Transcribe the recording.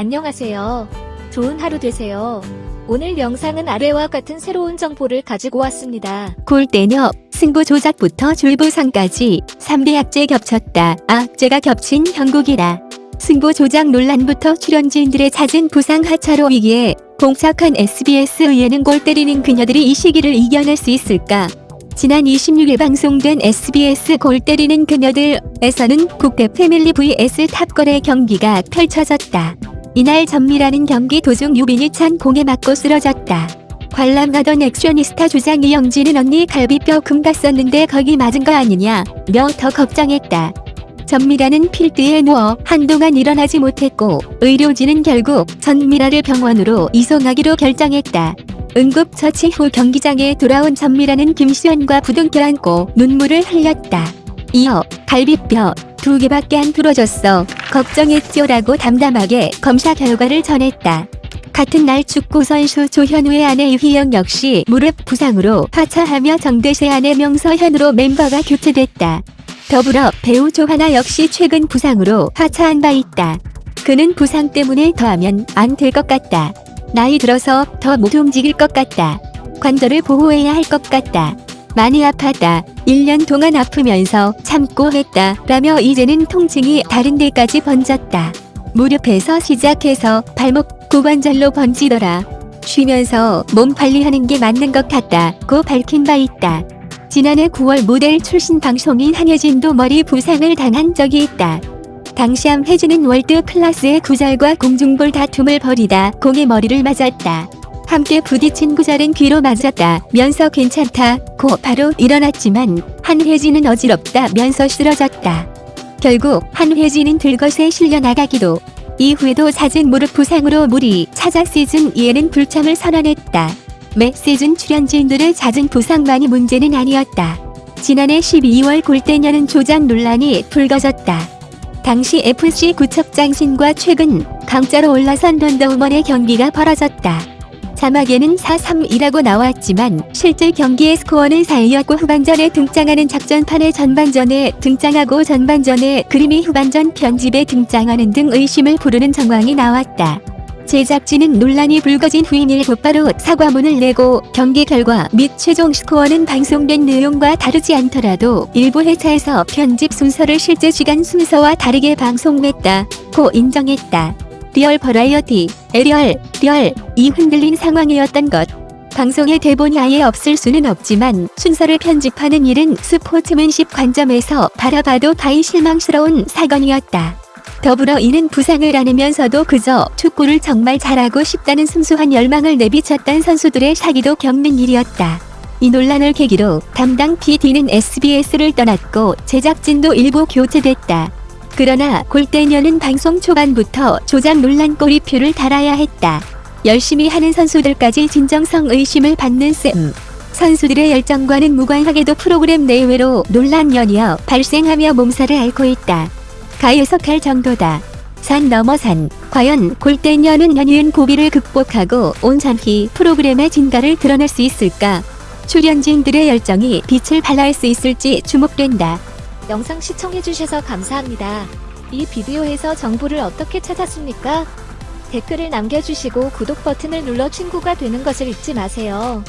안녕하세요. 좋은 하루 되세요. 오늘 영상은 아래와 같은 새로운 정보를 가지고 왔습니다. 골대녀, 승부 조작부터 줄부상까지 3대 악재 겹쳤다. 악재가 겹친 형국이다. 승부 조작 논란부터 출연진들의 잦은 부상 하차로 위기에 봉착한 SBS 의회는 골 때리는 그녀들이 이 시기를 이겨낼 수 있을까? 지난 26일 방송된 SBS 골 때리는 그녀들에서는 국대 패밀리 vs 탑걸의 경기가 펼쳐졌다. 이날 전미라는 경기 도중 유빈이 찬 공에 맞고 쓰러졌다. 관람 가던 액션이스타 조장 이영진은 언니 갈비뼈 금 갔었는데 거기 맞은 거 아니냐 며 더 걱정했다. 전미라는 필드에 누워 한동안 일어나지 못했고 의료진은 결국 전미라를 병원으로 이송하기로 결정했다. 응급 처치 후 경기장에 돌아온 전미라는 김수현과 부둥켜 안고 눈물을 흘렸다. 이어 갈비뼈 두 개밖에 안 부러졌어. 걱정했죠라고 담담하게 검사 결과를 전했다. 같은 날 축구 선수 조현우의 아내 이휘영 역시 무릎 부상으로 하차하며 정대세 아내 명서현으로 멤버가 교체됐다. 더불어 배우 조하나 역시 최근 부상으로 하차한 바 있다. 그는 부상 때문에 더하면 안 될 것 같다. 나이 들어서 더 못 움직일 것 같다. 관절을 보호해야 할 것 같다. 많이 아팠다. 1년 동안 아프면서 참고 했다. 라며 이제는 통증이 다른 데까지 번졌다. 무릎에서 시작해서 발목 고관절로 번지더라. 쉬면서 몸 관리하는 게 맞는 것 같다고 밝힌 바 있다. 지난해 9월 모델 출신 방송인 한혜진도 머리 부상을 당한 적이 있다. 당시 함혜진은 월드 클래스의 구절과 공중볼 다툼을 벌이다 공의 머리를 맞았다. 함께 부딪힌 구절은 귀로 맞았다 면서 괜찮다 고 바로 일어났지만 한혜진은 어지럽다 면서 쓰러졌다. 결국 한혜진은 들것에 실려 나가기도 이후에도 잦은 무릎 부상으로 무리 찾아 시즌 2에는 불참을 선언했다. 매 시즌 출연진들의 잦은 부상만이 문제는 아니었다. 지난해 12월 골대녀는 조작 논란이 불거졌다. 당시 FC 구척장신과 최근 강자로 올라선 던더우먼의 경기가 벌어졌다. 자막에는 4-3이라고 나왔지만 실제 경기의 스코어는 4이었고 후반전에 등장하는 작전판의 전반전에 등장하고 전반전에 그림이 후반전 편집에 등장하는 등 의심을 부르는 정황이 나왔다. 제작진은 논란이 불거진 후임일 곧바로 사과문을 내고 경기 결과 및 최종 스코어는 방송된 내용과 다르지 않더라도 일부 회차에서 편집 순서를 실제 시간 순서와 다르게 방송했다 고 인정했다. real variety, 에 real, real, 이 흔들린 상황이었던 것. 방송에 대본이 아예 없을 수는 없지만 순서를 편집하는 일은 스포츠맨십 관점에서 바라봐도 다이 실망스러운 사건이었다. 더불어 이는 부상을 안으면서도 그저 축구를 정말 잘하고 싶다는 순수한 열망을 내비쳤던 선수들의 사기도 겪는 일이었다. 이 논란을 계기로 담당 PD는 SBS를 떠났고 제작진도 일부 교체됐다. 그러나 골대녀는 방송 초반부터 조작 논란 꼬리표를 달아야 했다. 열심히 하는 선수들까지 진정성 의심을 받는 셈. 선수들의 열정과는 무관하게도 프로그램 내외로 논란 연이어 발생하며 몸살을 앓고 있다. 가해석할 정도다. 산 넘어 산. 과연 골대녀는 연이은 고비를 극복하고 온전히 프로그램의 진가를 드러낼 수 있을까? 출연진들의 열정이 빛을 발할 수 있을지 주목된다. 영상 시청해주셔서 감사합니다. 이 비디오에서 정보를 어떻게 찾았습니까? 댓글을 남겨주시고 구독 버튼을 눌러 친구가 되는 것을 잊지 마세요.